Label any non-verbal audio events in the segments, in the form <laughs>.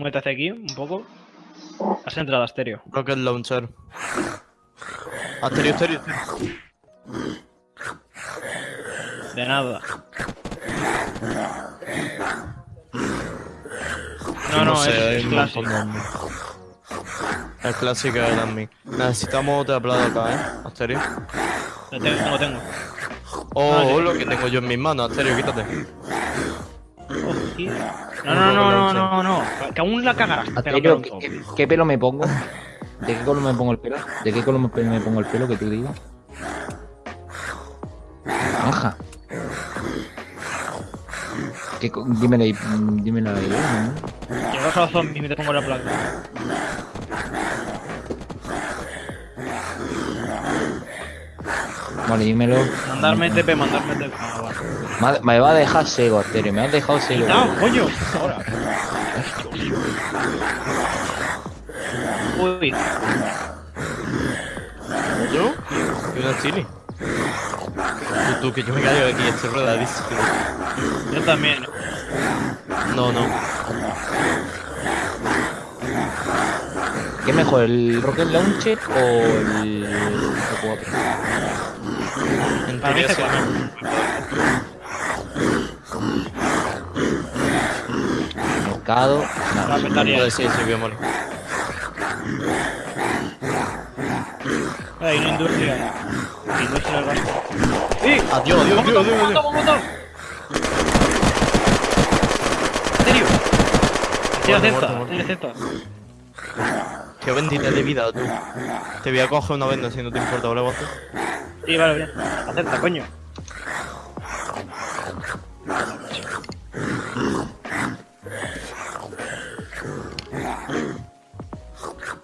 Muévete hacia aquí, un poco. Has entrado a estéreo. Rocket Launcher. Asterio, asterio, asterio. De nada. No, no, sé, es, es clásico. Es clásica de admin. Necesitamos otra plaga acá, ¿eh? Asterio. Lo tengo, tengo, tengo. Oh, lo que tengo yo en mis manos, Asterio, quítate. Hostia. No, no, no, no, no, no. Que aún la cagarás. Un ¿qué, toque. qué- qué pelo me pongo? ¿De qué color me pongo el pelo? ¿De qué color me me pongo el pelo que tú digas? Naranja. ¿Qué co- dímelo ahí, dímelo ahí, ¿no? Llegas a los zombies y te pongo la placa. Vale, dímelo. Mandarme TP, mandarme TP. Ah, vale. Me va a dejar ciego, Asterio, me has dejado ciego. ¡No, coño! Ahora. Uy, ¿Yo? Y una chili. Tú, tú, que yo me caigo aquí, estoy rodadísimo. yo también. No, no. ¿Qué mejor, el Rocket Launcher o el C4? En sí. Mercado. La sí, morir. Hay una industria. Industria del. Adiós, adiós, adiós, adiós. Qué bendita de vida, tú. Te voy a coger una venda si no te importa, ¿vale, guapo? Sí, vale, bien. Acepta, coño.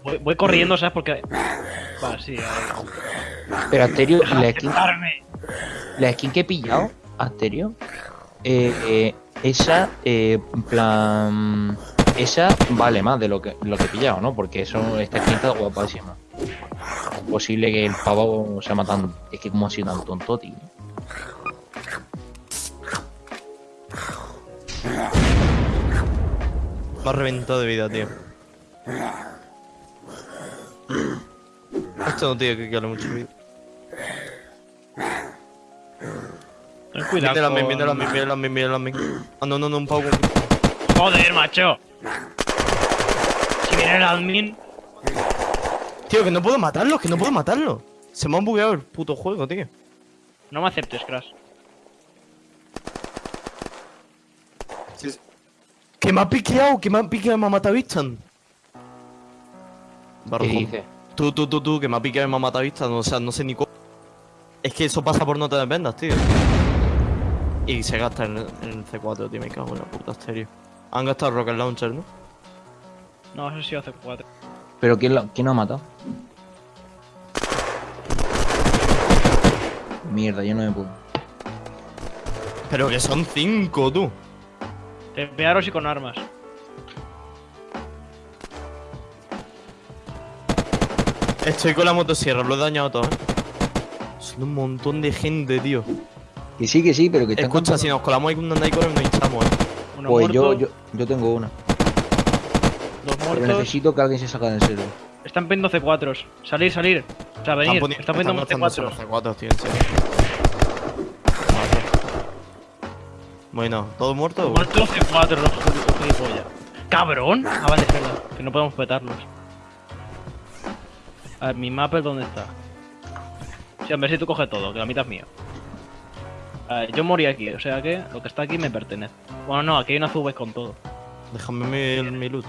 Voy, voy corriendo, ¿sabes? Porque... Vale, sí, ahí. Pero Asterio, la skin, la skin que he pillado, Asterio, eh, eh, esa, eh, en plan, esa vale más de lo que, lo que he pillado, ¿no? Porque eso, esta skin está guapísima. Posible que el pavo se matando. Es que como ha sido tan tonto, tío. Me ha reventado de vida, tío. Esto no tiene que quedarle mucho vida. Cuidado. Viene la min, viene la min, viene la min, viene la min. Ah, no, no, no, un pavo. Joder, macho. Si viene el admin. Tío, que no puedo matarlo, que no puedo matarlo. Se me ha bugueado el puto juego, tío. No me aceptes, Crash. Que me ha piqueado, que me ha piqueado y me ha matado a Vistan. ¿Qué dices? Tú, tú, tú, tú, que me ha piqueado y me ha matado a Vistan. O sea, no sé ni cómo. Es que eso pasa por no tener vendas, tío. Y se gasta en el, en el C4, tío. Me cago en la puta estéreo. Han gastado Rocket Launcher, ¿no? No, eso sí hace 4. ¿Pero quién lo, quién lo ha matado? Mierda, yo no me puedo. Pero que son cinco, tú. Te pegaros y con armas. Estoy con la motosierra, lo he dañado todo, ¿eh? Son un montón de gente, tío. Que sí, que sí, pero que están Escucha, contando- si nos colamos ahí con un Nike nos hinchamos, ¿eh? Uno Pues yo, muerto, yo, yo tengo una. dos Pero muertos. necesito que alguien se saque del server. Están poniendo C4s. Salir, salir. O sea, venir. Están poniendo están gastándose C4s. los C4, tío, en serio. Bueno, ¿todo muerto? Muertos C4, los gilipollas. ¡Cabrón! Ah, vale, es verdad. Que no podemos petarlos. A ver, mi mapper, ¿dónde está? Sí, a ver si tú coges todo, que la mitad es mía. A ver, yo morí aquí, o sea que lo que está aquí me pertenece. Bueno, no, aquí hay una Zubes con todo. Déjame mi, mi loot.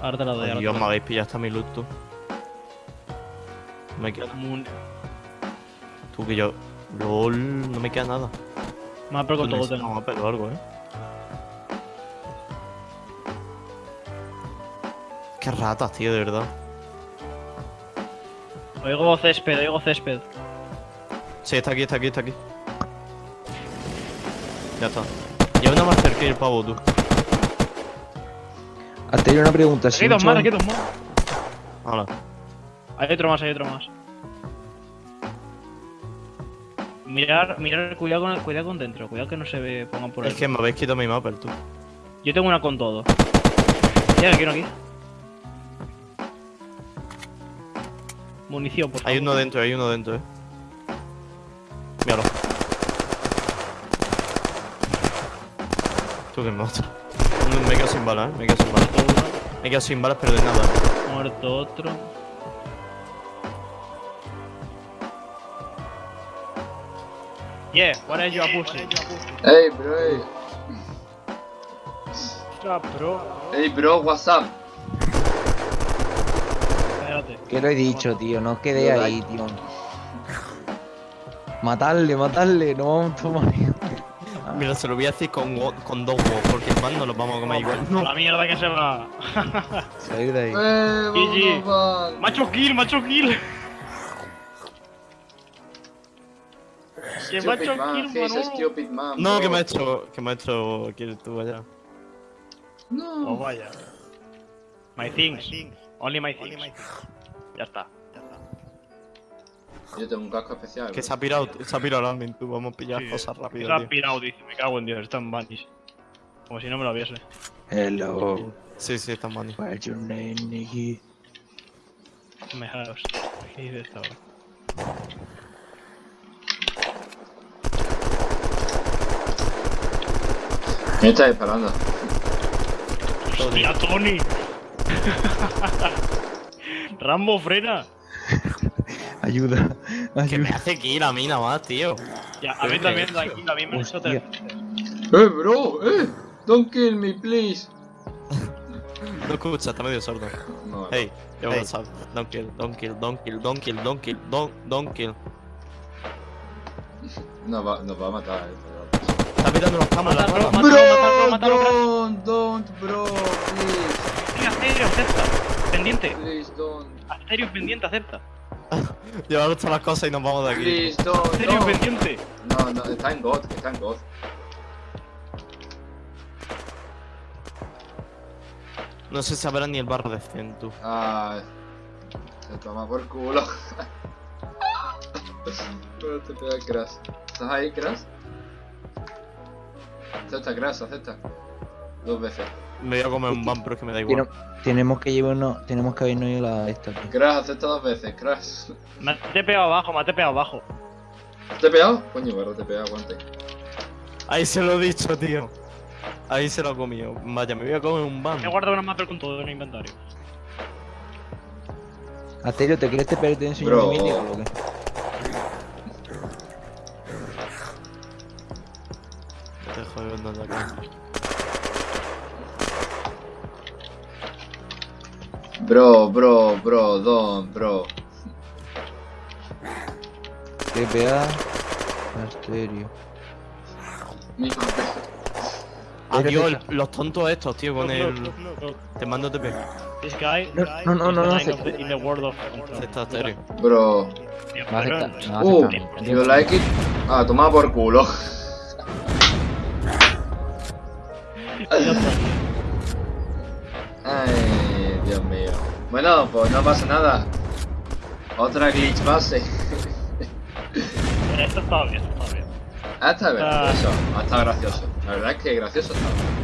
Ahora te la doy. ahora te Dios, me habéis pillado hasta mi loot, tú. No me queda. Tú que yo. LOL, no me queda nada. Mapper con Tú todo necesitas tengo. un mapa o algo, eh. Qué ratas, tío, de verdad. Oigo césped, oigo césped. Sí, está aquí, está aquí, está aquí. Ya está. Lleva una más cerca y el pavo, tú. Tenido una pregunta. Aquí hay dos más, aquí hay dos más. Hola. Hay otro más, hay otro más. Mirar, mirar, cuidado con, cuidado con dentro, cuidado que no se ve, pongan por Es el. que me habéis quitado mi mapper, tú. Yo tengo una con todo. Llega, quiero aquí. Munición, por favor. Hay uno dentro, hay uno dentro, eh. Míralo. Tú que me. No, Me quedo sin balas, eh. Me quedo sin balas. Me quedo sin balas, pero de nada. muerto otro. Yeah, what are you pushing? Hey bro, hey. What's up, bro? Hey bro, what's up? Espérate. Que lo he dicho, tío, no os quedéis ahí, tío. Matarle, matarle, no vamos a tomar. Mira, se lo voy a decir con, con dos huevos, porque el pan no los vamos a comer igual. No. La mierda que se va. <laughs> Salir de ahí. Eh, GG. vamos. Macho kill, macho kill. Que macho Stupid man, kill, man. No, que me ha hecho. Que me ha hecho. ¿Quieres tú allá? Oh, No. vaya. My things. Only my things. Ya está. Yo tengo un casco especial. Que se ha pirado, se ha pirado el admin, tú. Vamos a pillar Sí. cosas rápido, Se ha pirado, dice. Me cago en Dios, está en Vanish. Como si no me lo viese. Hello. Sí, sí, está en money. What's your name, Nicky? Me house. ¿Qué dice esta hora? ¿Quién está disparando? ¡Hostia, Tony! <laughs> Rambo, frena. Ayuda, <laughs> Que me ayuda. hace kill a mí nada más, tío. Ya, a mí también, tranquilo, a mí me tres. Eh, bro, eh. Don't kill me, please. <laughs> No escucha, está medio sordo. No, Hey, yo WhatsApp. Don't kill, don't kill, don't kill, don't kill, don't kill, don't, don't kill. no va, nos va a matar. eh, Está mirando los cámaras. Bro, mátalo, crack. don't, don't, bro, please, Venga, Asterio, acepta. Pendiente. please, don't, Asterio, pendiente, acepta. <laughs> Llevaros todas las cosas y nos vamos de aquí. don't, Asterio, no. pendiente. No, no, está en God, está en God. No se sabrá ni el barro de Centu. Ah, se toma por culo. no te pega Crash. ¿Estás ahí, Crash? Acepta, Crash, acepta. Dos veces. Me voy a comer un <laughs> ban, pero es que me da Tiene- igual. tenemos que llevarnos, tenemos que habernos ido a esta. Crash, acepta dos veces, Crash. Me te he pegado abajo, me te he pegado abajo. ¿Te he pegado? Coño, barro, te he pegado, aguante. Ahí se lo he dicho, tío. Ahí se lo ha comido. Vaya, me voy a comer un ban. He guardado una mapper con todo en el inventario. Asterio, ¿te quieres te te enseño Bro. mi vídeo o lo que? Estoy jodiendo de acá. Bro, bro, bro, don, bro. TPA. Asterio. Mi Adiós, los tontos estos, tío, con el. Te mando TP. This guy No, no, no, no, in the world of Está. Bro. Uh, you like it? Ah, toma por culo. <laughs> Ay, Dios mío. Bueno, pues no pasa nada. Otra glitch base. Esto está bien, esto está bien. Ah, está gracioso. Ah, está gracioso. La verdad es que gracioso está.